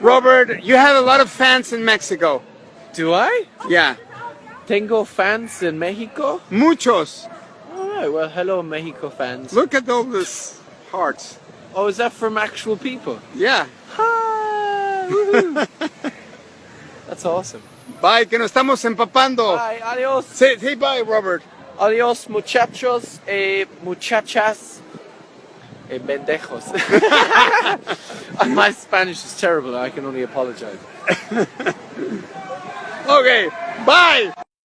Robert, you have a lot of fans in Mexico. Do I? Yeah, Tengo fans in Mexico? muchos. Alright, well, hello, Mexico fans. Look at all these hearts. Oh, is that from actual people? Yeah. Hi! That's awesome. Bye, que nos estamos empapando. Bye, adios. Say, say bye, Robert. Adios, muchachos, eh, muchachas, eh, pendejos. My Spanish is terrible. I can only apologize. Okay, bye.